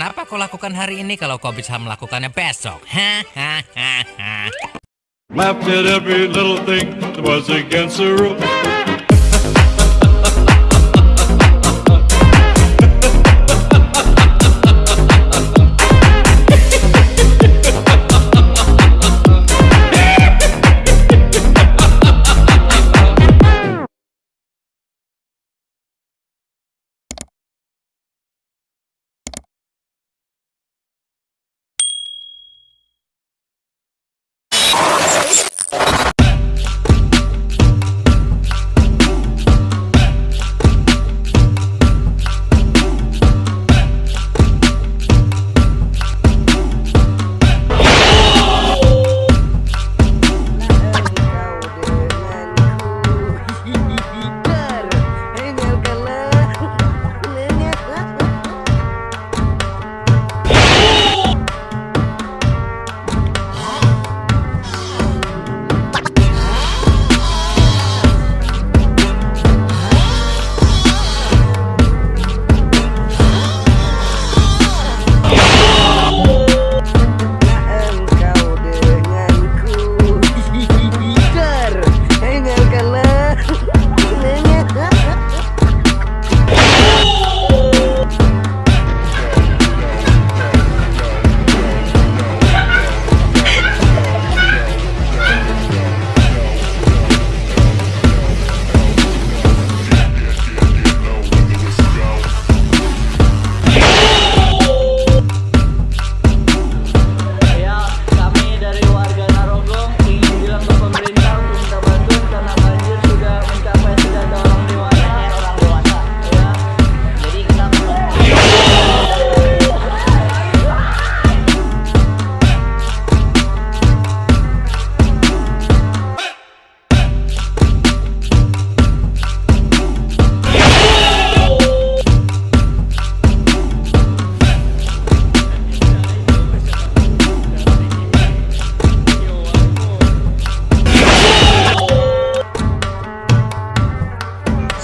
Kenapa kau lakukan hari ini kalau kau bisa melakukannya besok? Hahaha.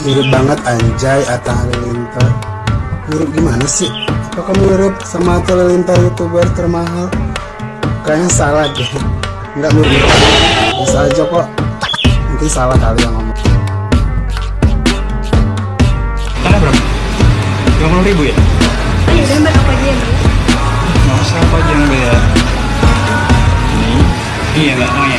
mirip banget anjay atau Halilintar. Mirip gimana sih? Apakah mirip sama Atta Halilintar youtuber termahal? Kayaknya salah deh nggak mirip. Bisa aja kok. Nanti salah kali yang ngomong. Ada berapa? 50 ribu ya? Ayo gambar apa aja yang beli? Nggak usah apa aja yang ya Ini. Oh, iya nggak? Oh ya